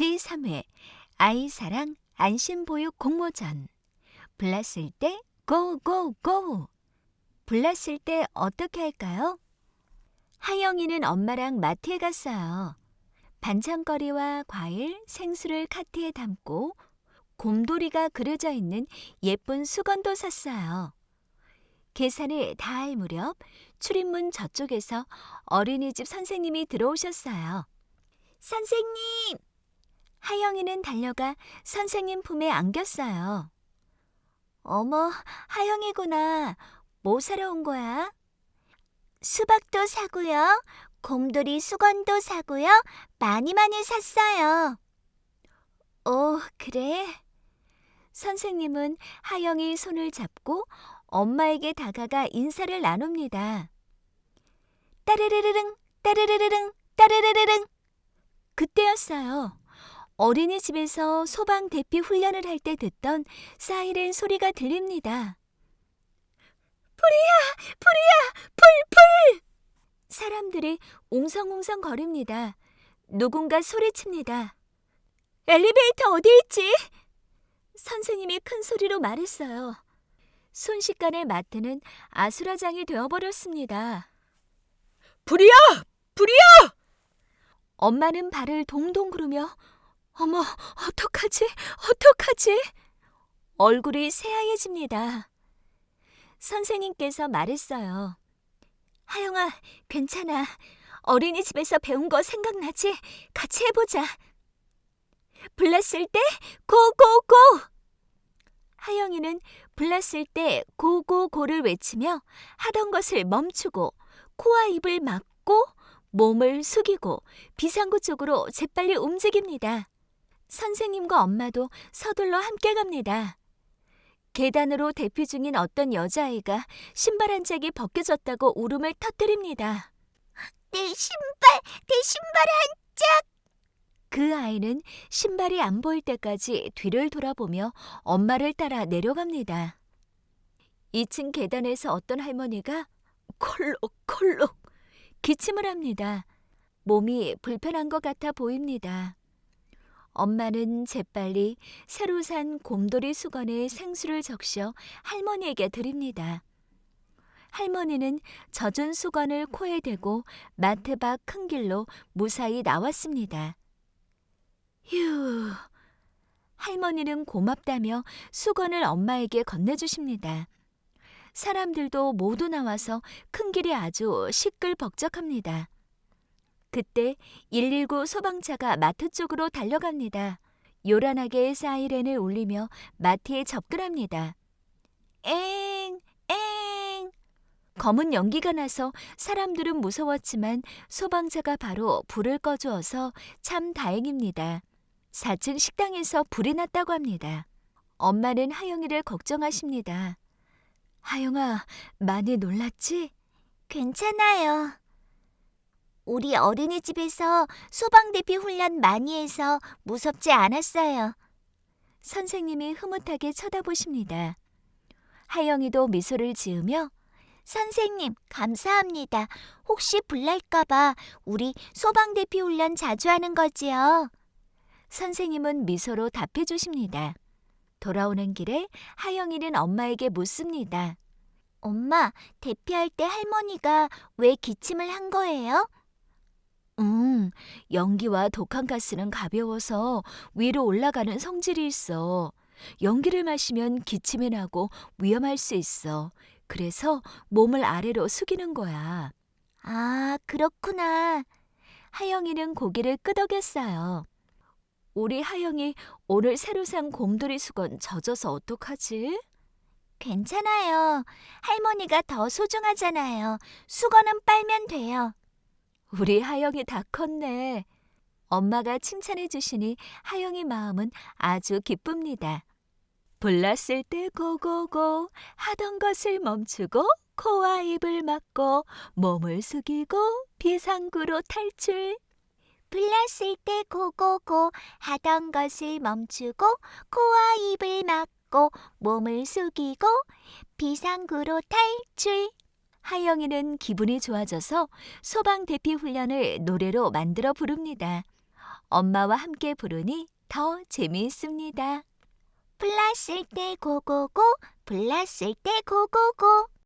제3회 아이사랑 안심보육 공모전 불났을 때 고고고 불났을 때 어떻게 할까요? 하영이는 엄마랑 마트에 갔어요. 반찬거리와 과일, 생수를 카트에 담고 곰돌이가 그려져 있는 예쁜 수건도 샀어요. 계산을 다 할 무렵 출입문 저쪽에서 어린이집 선생님이 들어오셨어요. 선생님! 하영이는 달려가 선생님 품에 안겼어요. 어머, 하영이구나. 뭐 사러 온 거야? 수박도 사고요. 곰돌이 수건도 사고요. 많이 많이 샀어요. 어, 그래? 선생님은 하영이 손을 잡고 엄마에게 다가가 인사를 나눕니다. 따르르르릉, 따르르르릉, 따르르르릉. 그때였어요. 어린이집에서 소방 대피 훈련을 할 때 듣던 사이렌 소리가 들립니다. 불이야! 불이야! 불! 불! 사람들이 웅성웅성 거립니다. 누군가 소리칩니다. 엘리베이터 어디 있지? 선생님이 큰 소리로 말했어요. 순식간에 마트는 아수라장이 되어버렸습니다. 불이야! 불이야! 엄마는 발을 동동 구르며 어머, 어떡하지? 어떡하지? 얼굴이 새하얘집니다. 선생님께서 말했어요. 하영아, 괜찮아. 어린이집에서 배운 거 생각나지? 같이 해보자. 불났을 때 고고고! 하영이는 불났을 때 고고고를 외치며 하던 것을 멈추고 코와 입을 막고 몸을 숙이고 비상구 쪽으로 재빨리 움직입니다. 선생님과 엄마도 서둘러 함께 갑니다. 계단으로 대피 중인 어떤 여자아이가 신발 한 짝이 벗겨졌다고 울음을 터뜨립니다. 내 신발, 내 신발 한 짝! 그 아이는 신발이 안 보일 때까지 뒤를 돌아보며 엄마를 따라 내려갑니다. 2층 계단에서 어떤 할머니가 콜록콜록 기침을 합니다. 몸이 불편한 것 같아 보입니다. 엄마는 재빨리 새로 산 곰돌이 수건에 생수를 적셔 할머니에게 드립니다. 할머니는 젖은 수건을 코에 대고 마트 밖 큰 길로 무사히 나왔습니다. 휴. 할머니는 고맙다며 수건을 엄마에게 건네주십니다. 사람들도 모두 나와서 큰 길이 아주 시끌벅적합니다. 그때 119 소방차가 마트 쪽으로 달려갑니다. 요란하게 사이렌을 울리며 마트에 접근합니다. 엥, 엥. 검은 연기가 나서 사람들은 무서웠지만 소방차가 바로 불을 꺼주어서 참 다행입니다. 4층 식당에서 불이 났다고 합니다. 엄마는 하영이를 걱정하십니다. 하영아, 많이 놀랐지? 괜찮아요. 우리 어린이집에서 소방대피 훈련 많이 해서 무섭지 않았어요. 선생님이 흐뭇하게 쳐다보십니다. 하영이도 미소를 지으며 선생님, 감사합니다. 혹시 불날까봐 우리 소방대피 훈련 자주 하는 거지요? 선생님은 미소로 답해 주십니다. 돌아오는 길에 하영이는 엄마에게 묻습니다. 엄마, 대피할 때 할머니가 왜 기침을 한 거예요? 음, 연기와 독한 가스는 가벼워서 위로 올라가는 성질이 있어. 연기를 마시면 기침이 나고 위험할 수 있어. 그래서 몸을 아래로 숙이는 거야. 아, 그렇구나. 하영이는 고개를 끄덕였어요. 우리 하영이 오늘 새로 산 곰돌이 수건 젖어서 어떡하지? 괜찮아요. 할머니가 더 소중하잖아요. 수건은 빨면 돼요. 우리 하영이 다 컸네. 엄마가 칭찬해 주시니 하영이 마음은 아주 기쁩니다. 불났을 때 고고고 하던 것을 멈추고 코와 입을 막고 몸을 숙이고 비상구로 탈출. 불났을 때 고고고 하던 것을 멈추고 코와 입을 막고 몸을 숙이고 비상구로 탈출. 하영이는 기분이 좋아져서 소방 대피 훈련을 노래로 만들어 부릅니다. 엄마와 함께 부르니 더 재미있습니다. 불났을 때 고고고, 불났을 때 고고고.